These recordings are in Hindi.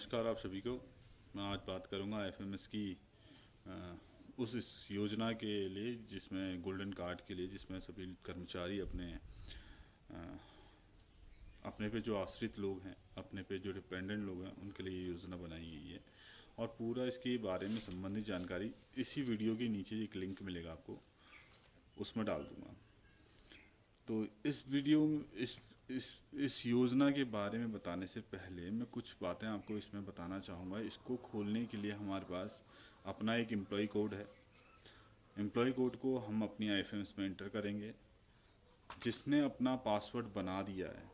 नमस्कार आप सभी को। मैं आज बात करूँगा एफएमएस की आ, उस इस योजना के लिए जिसमें गोल्डन कार्ड के लिए जिसमें सभी कर्मचारी अपने आ, अपने पे जो आश्रित लोग हैं अपने पे जो डिपेंडेंट लोग हैं उनके लिए ये योजना बनाई गई है। और पूरा इसके बारे में संबंधित जानकारी इसी वीडियो के नीचे एक लिंक मिलेगा आपको उसमें डाल दूँगा। तो इस वीडियो इस इस इस योजना के बारे में बताने से पहले मैं कुछ बातें आपको इसमें बताना चाहूँगा। इसको खोलने के लिए हमारे पास अपना एक एम्प्लॉय कोड है। एम्प्लॉय कोड को हम अपनी आई में इंटर करेंगे। जिसने अपना पासवर्ड बना दिया है,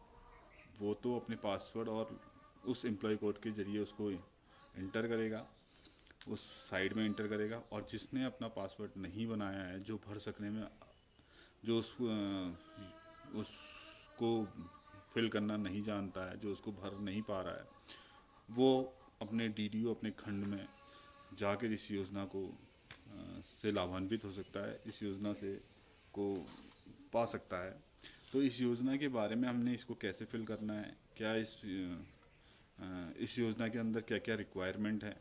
वो तो अपने पासवर्ड और उस एम्प्लॉय कोड के ज़रिए उसको इंटर करेगा, उस साइड में इंटर करेगा और जिसने अपना पासवर्ड नहीं बनाया है, जो भर सकने में, जो उस उस को फिल करना नहीं जानता है, जो उसको भर नहीं पा रहा है, वो अपने डीडीओ अपने खंड में जाकर इस योजना को से लाभान्वित हो सकता है, इस योजना से को पा सकता है। तो इस योजना के बारे में हमने इसको कैसे फिल करना है, क्या इस इस योजना के अंदर क्या क्या रिक्वायरमेंट है?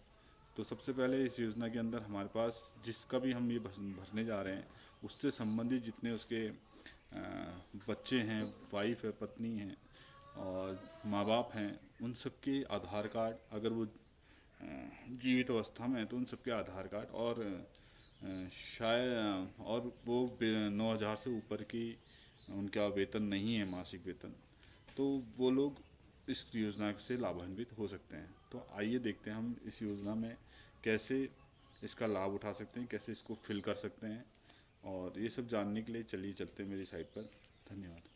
तो सबसे पहले इस योजना के अंदर हमारे पास जिसका भी हम ये भरने जा रहे हैं, उससे संबंधित जितने उसके बच्चे हैं वाइफ है, पत्नी है और माँ बाप हैं, उन सबके आधार कार्ड, अगर वो जीवित अवस्था में है तो उन सबके आधार कार्ड और शायद और वो नौ हज़ार से ऊपर की उनका वेतन नहीं है, मासिक वेतन तो वो लोग इस योजना से लाभान्वित हो सकते हैं। तो आइए देखते हैं हम इस योजना में कैसे इसका लाभ उठा सकते हैं, कैसे इसको फिल कर सकते हैं और ये सब जानने के लिए चलिए चलते हैं मेरी साइट पर। धन्यवाद।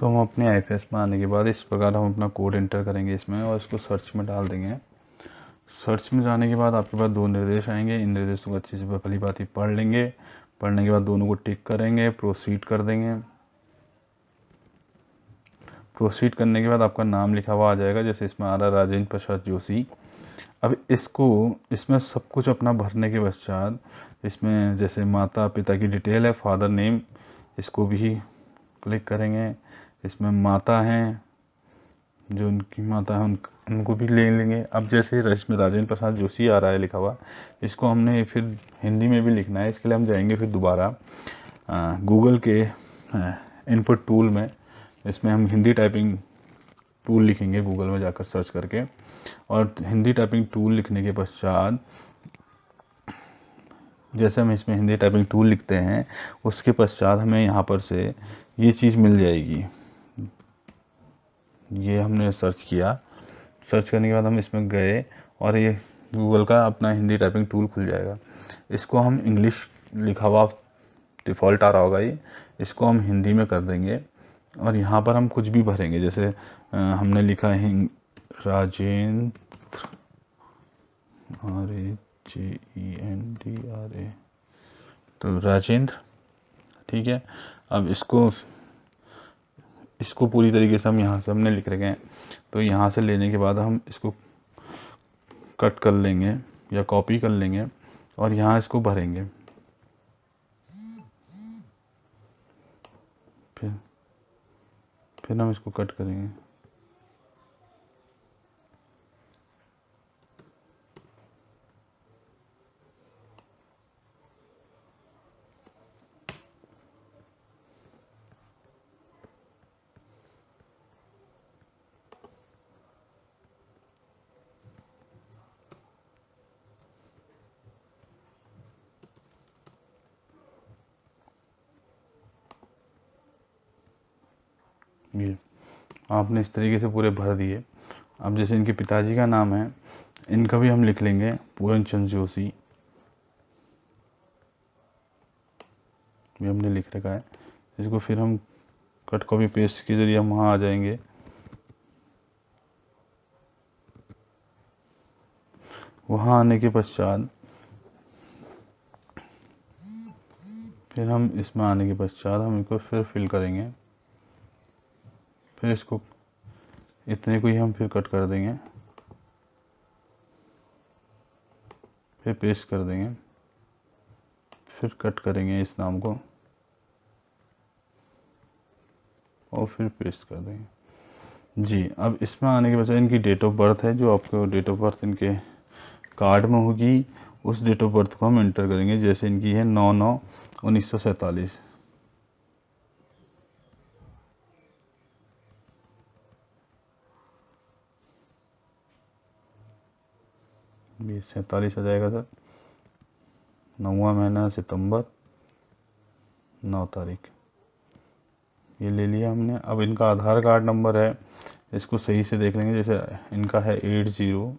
तो हम अपने आई में आने के बाद इस प्रकार हम अपना कोड एंटर करेंगे इसमें और इसको सर्च में डाल देंगे। सर्च में जाने के बाद आपके पास दो निर्देश आएँगे। इन निर्देशों को अच्छे से पहली बात ही पढ़ लेंगे। पढ़ने के बाद दोनों को टिक करेंगे। प्रोसीड कर देंगे। प्रोसीड करने के बाद आपका नाम लिखा हुआ आ जाएगा। जैसे इसमें आ रहा राजेंद्र प्रसाद जोशी। अब इसको, इसमें सब कुछ अपना भरने के पश्चात इसमें जैसे माता पिता की डिटेल है फादर नेम इसको भी क्लिक करेंगे। इसमें माता हैं, जो उनकी माता है उन उनको भी ले लेंगे। अब जैसे इसमें राजेंद्र प्रसाद जोशी आ रहा है लिखा हुआ, इसको हमने फिर हिंदी में भी लिखना है। इसके लिए हम जाएँगे फिर दोबारा गूगल के इनपुट टूल में। इसमें हम हिंदी टाइपिंग टूल लिखेंगे गूगल में जाकर सर्च करके। और हिंदी टाइपिंग टूल लिखने के पश्चात, जैसे हम इसमें हिंदी टाइपिंग टूल लिखते हैं, उसके पश्चात हमें यहाँ पर से ये चीज़ मिल जाएगी। ये हमने सर्च किया। सर्च करने के बाद हम इसमें गए और ये गूगल का अपना हिंदी टाइपिंग टूल खुल जाएगा। इसको हम इंग्लिश लिखा हुआ डिफ़ॉल्ट आ रहा होगा ये। इसको हम हिंदी में कर देंगे और यहाँ पर हम कुछ भी भरेंगे। जैसे हमने लिखा है, Rajendra, R A J E N D R A. तो राजेंद्र, ठीक है। अब इसको इसको पूरी तरीके से हम यहाँ से हमने लिख रखे हैं। तो यहाँ से लेने के बाद हम इसको कट कर लेंगे या कॉपी कर लेंगे और यहाँ इसको भरेंगे। फिर फिर हम इसको कट करेंगे। ये आपने इस तरीके से पूरे भर दिए। अब जैसे इनके पिताजी का नाम है, इनका भी हम लिख लेंगे, पूरन चंद जोशी। ये हमने लिख रखा है। इसको फिर हम कट कॉपी पेस्ट के ज़रिए हम वहाँ आ जाएँगे। वहाँ आने के पश्चात, फिर हम इसमें आने के पश्चात हम इनको फिर फिल करेंगे। फिर इसको इतने को ही हम फिर कट कर देंगे। फिर पेस्ट कर देंगे। फिर कट करेंगे इस नाम को। और फिर पेस्ट कर देंगे। जी, अब इसमें आने के बजाय इनकी डेट ऑफ़ बर्थ है, जो आपको डेट ऑफ़ बर्थ इनके कार्ड में होगी, उस डेट ऑफ़ बर्थ को हम इंटर करेंगे, जैसे इनकी है नौ नौ उन्नीस सौ सैंतालीस। बीस, सैंतालीस आ जाएगा सर। नौवा महीना सितंबर, नौ तारीख। ये ले लिया हमने। अब इनका आधार कार्ड नंबर है, इसको सही से देख लेंगे। जैसे इनका है eight zero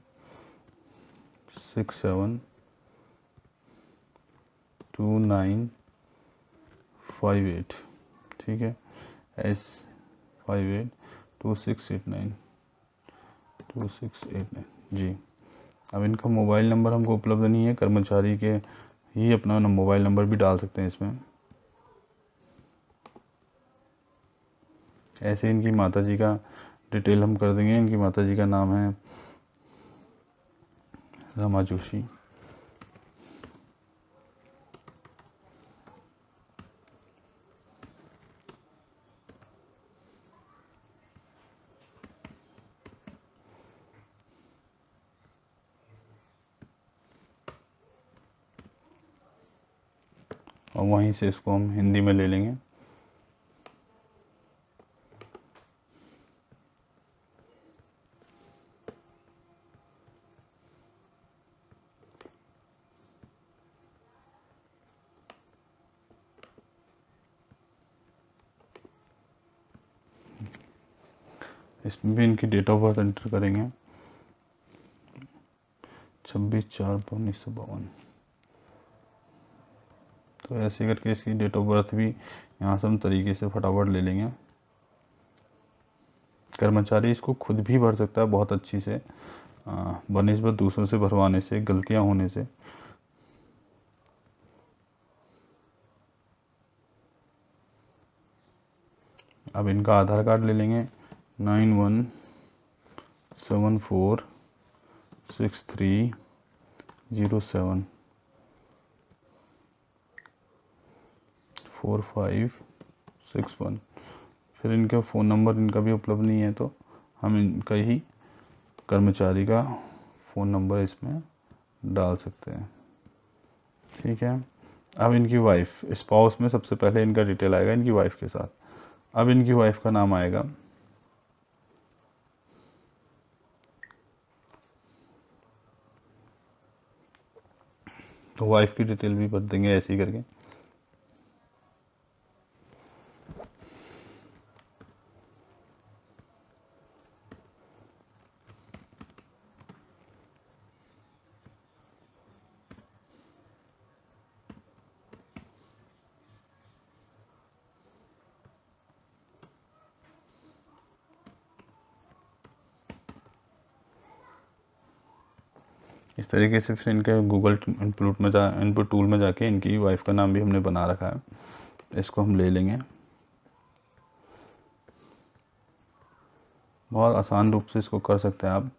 six seven two nine five eight, ठीक है? S five eight two six eight nine, two six eight nine, जी। अब इनका मोबाइल नंबर हमको उपलब्ध नहीं है, कर्मचारी के ही अपना मोबाइल नंबर भी डाल सकते हैं इसमें। ऐसे इनकी माता जी का डिटेल हम कर देंगे। इनकी माता जी का नाम है रमा जोशी और वहीं से इसको हम हिंदी में ले लेंगे। इसमें भी इनकी डेट ऑफ़ बर्थ एंटर करेंगे। छब्बीस चार उन्नीस सौ बावन। तो ऐसे करके इसकी डेट ऑफ़ बर्थ भी यहाँ से हम तरीके से फटाफट ले लेंगे। कर्मचारी इसको खुद भी भर सकता है बहुत अच्छी से बनस्बत दूसरों से भरवाने से, गलतियाँ होने से। अब इनका आधार कार्ड ले लेंगे। Nine one seven four six three zero seven. Four five six one. फिर इनका फ़ोन नंबर इनका भी उपलब्ध नहीं है तो हम इनका ही कर्मचारी का फ़ोन नंबर इसमें डाल सकते हैं। ठीक है? अब इनकी वाइफ स्पाउस में सबसे पहले इनका डिटेल आएगा इनकी वाइफ के साथ। अब इनकी वाइफ का नाम आएगा। तो वाइफ की डिटेल भी भर देंगे ऐसे ही करके। इस तरीके से फिर इनके गूगल इनपुट में जा इनपुट टूल में जाके इनकी वाइफ का नाम भी हमने बना रखा है। इसको हम ले लेंगे। बहुत आसान रूप से इसको कर सकते हैं आप।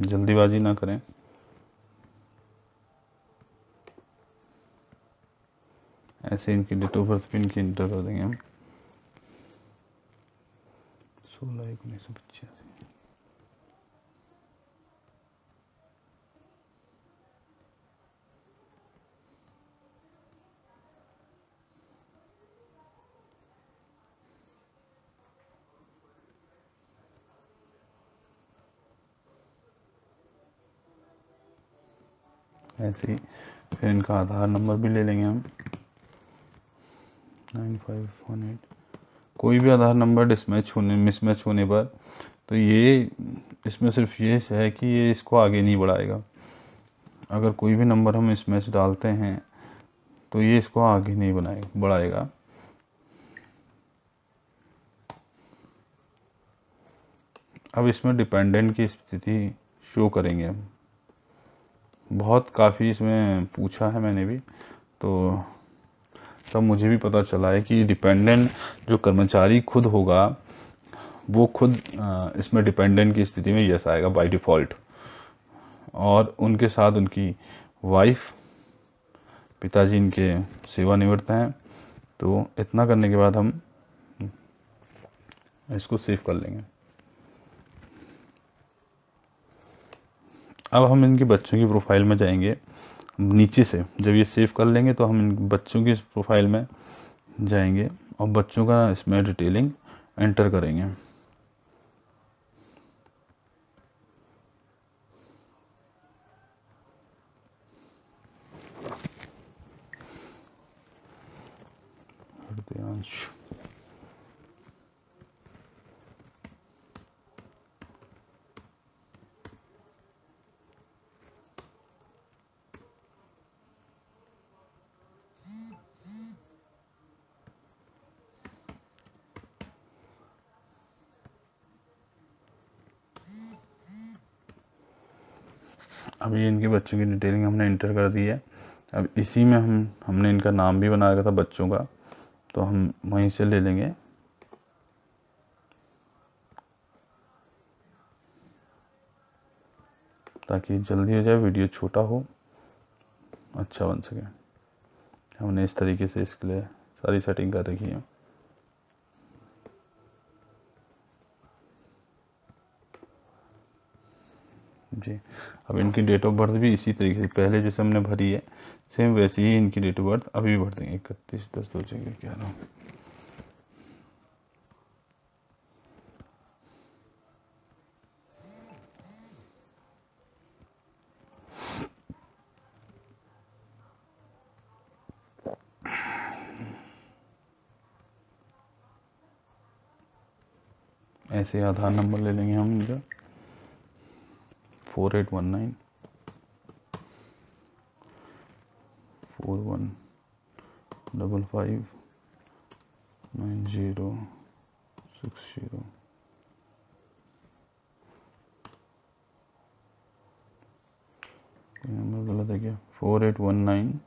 जल्दीबाजी ना करें। ऐसे इनकी डेट ऑफ़ बर्थ भी इनकी इंटर कर देंगे हम। सोलह एक उन्नीस सौ पचासी। ऐसे ही। फिर इनका आधार नंबर भी ले लेंगे हम। Nine five one eight. कोई भी आधार नंबर डिसमैच होने, मिसमैच होने पर तो ये, इसमें सिर्फ़ ये है कि ये इसको आगे नहीं बढ़ाएगा। अगर कोई भी नंबर हम इसमें डालते हैं तो ये इसको आगे नहीं बनाए, बढ़ाएगा। अब इसमें डिपेंडेंट की स्थिति शो करेंगे हम। बहुत काफ़ी इसमें पूछा है मैंने भी। तो तब मुझे भी पता चला है कि डिपेंडेंट जो कर्मचारी खुद होगा, वो खुद इसमें डिपेंडेंट की स्थिति में यस आएगा बाय डिफ़ॉल्ट और उनके साथ उनकी वाइफ पिताजी इनके सेवानिवृत्त हैं। तो इतना करने के बाद हम इसको सेव कर लेंगे। अब हम इनके बच्चों की प्रोफ़ाइल में जाएँगे, नीचे से। जब ये सेव कर लेंगे तो हम इन बच्चों की प्रोफ़ाइल में जाएँगे और बच्चों का इसमें डिटेलिंग एंटर करेंगे। अभी इनके बच्चों की डिटेलिंग हमने इंटर कर दी है। अब इसी में हम, हमने इनका नाम भी बना रखा था बच्चों का तो हम वहीं से ले लेंगे। ताकि जल्दी हो जाए, वीडियो छोटा हो अच्छा बन सके। हमने इस तरीके से इसके लिए सारी सेटिंग कर रखी है। जी। अब इनकी डेट ऑफ़ बर्थ भी इसी तरीके से, पहले जैसे हमने भरी है सेम वैसे ही इनकी डेट ऑफ़ बर्थ अभी भर देंगे इकतीस, दस, दो जगह ग्यारह ऐसे आधार नंबर ले लेंगे हम इनका four eight one nine four one double five nine zero six zero number गलत है क्या? Four eight one nine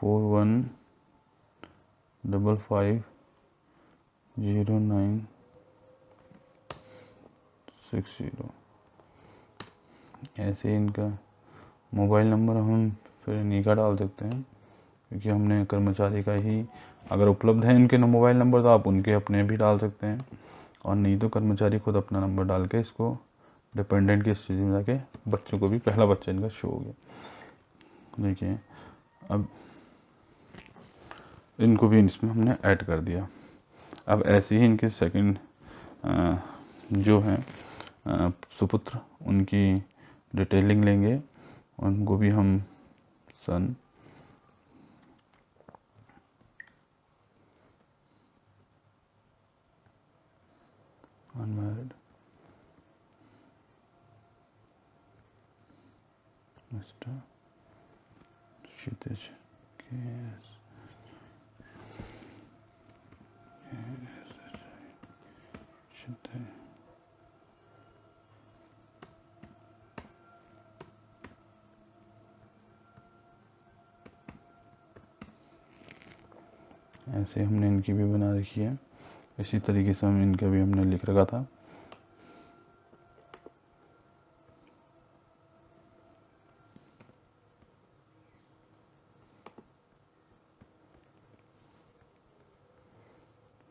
four one double five zero nine six zero ऐसे इनका मोबाइल नंबर हम फिर इन्हीं का डाल सकते हैं, क्योंकि हमने कर्मचारी का ही अगर उपलब्ध है इनके मोबाइल नंबर तो आप उनके अपने भी डाल सकते हैं। और नहीं तो कर्मचारी खुद अपना नंबर डाल के इसको डिपेंडेंट की स्थिति में जाके बच्चों को भी, पहला बच्चा इनका शो हो गया। देखिए, अब इनको भी इसमें हमने ऐड कर दिया। अब ऐसे ही इनके सेकंड जो हैं सुपुत्र, उनकी डिटेलिंग लेंगे उनको भी हम सन अनमैरिड मिस्टर क्षितिज ऐसे हमने इनकी भी बना रखी है। इसी तरीके से हम इनका भी हमने लिख रखा था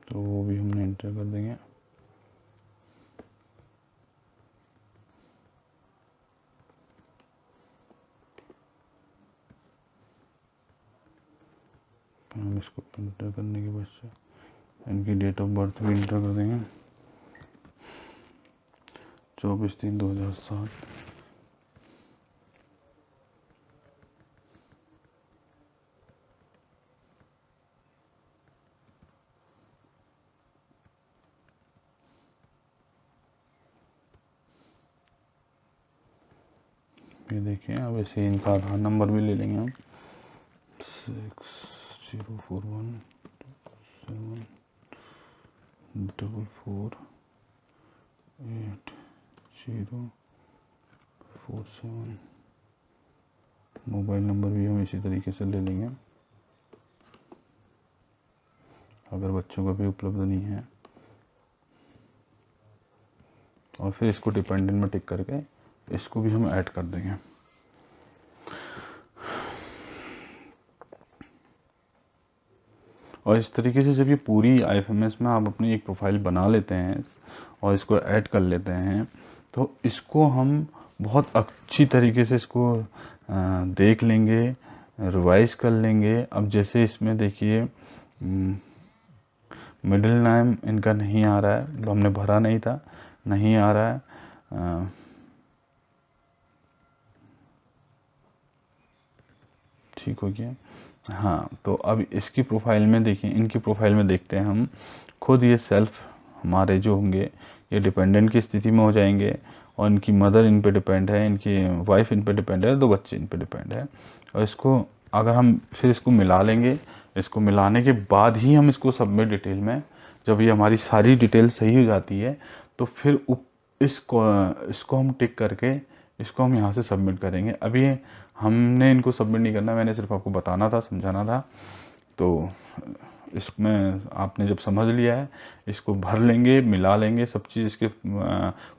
तो वो भी हमने इंटर कर देंगे इसको इंटर करने के बाद से इनकी डेट ऑफ़ बर्थ भी इंटर कर देंगे। चौबीस तीन दो हज़ार सात। ये देखिए अब ऐसे इनका आधार नंबर भी ले लेंगे हम। Six zero four one seven double four eight zero four seven mobile number भी हम इसी तरीके से ले लेंगे। अगर बच्चों का भी उपलब्ध नहीं है। और फिर इसको डिपेंडेंट में टिक करके इसको भी हम ऐड कर देंगे। और इस तरीके से जब ये पूरी आईएफएमएस में आप अपनी एक प्रोफ़ाइल बना लेते हैं और इसको ऐड कर लेते हैं तो इसको हम बहुत अच्छी तरीके से इसको देख लेंगे रिवाइज कर लेंगे। अब जैसे इसमें देखिए मिडिल नाम इनका नहीं आ रहा है, हमने भरा नहीं था, नहीं आ रहा है। ठीक हो गया हाँ तो अब इसकी प्रोफ़ाइल में देखिए इनकी प्रोफ़ाइल में देखते हैं हम। खुद ये सेल्फ हमारे जो होंगे, ये डिपेंडेंट की स्थिति में हो जाएँगे और इनकी मदर इन पे डिपेंड है, इनकी वाइफ इन पे डिपेंड है, दो बच्चे इन पे डिपेंड है। और इसको अगर हम फिर इसको मिला लेंगे, इसको मिलाने के बाद ही हम इसको सबमिट डिटेल में, जब ये हमारी सारी डिटेल सही हो जाती है तो फिर इसको इसको हम टिक करके इसको हम यहाँ से सबमिट करेंगे। अभी हमने इनको सबमिट नहीं करना, मैंने सिर्फ़ आपको बताना था, समझाना था। तो इसमें आपने जब समझ लिया है, इसको भर लेंगे, मिला लेंगे, सब चीज़ इसके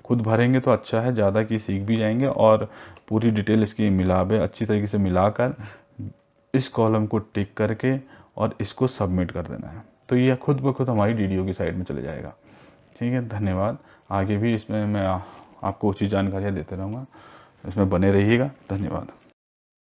खुद भरेंगे तो अच्छा है, ज़्यादा की सीख भी जाएँगे और पूरी डिटेल इसकी मिलावे, अच्छी तरीके से मिलाकर इस कॉलम को टिक करके और इसको सबमिट कर देना है। तो ये खुद ब खुद हमारी डी की साइड में चले जाएगा। ठीक है, धन्यवाद। आगे भी इसमें मैं आपको उचित जानकारियाँ देते रहूँगा। इसमें बने रहिएगा। धन्यवाद।